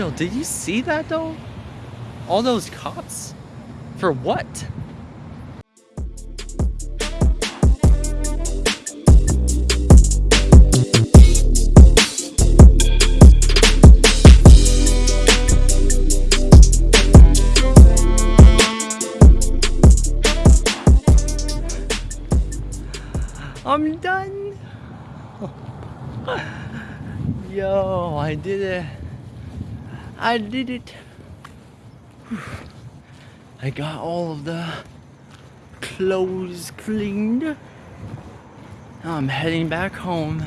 Yo, did you see that though? All those cops? For what? I'm done. Yo, I did it. I did it. I got all of the clothes cleaned. Now I'm heading back home.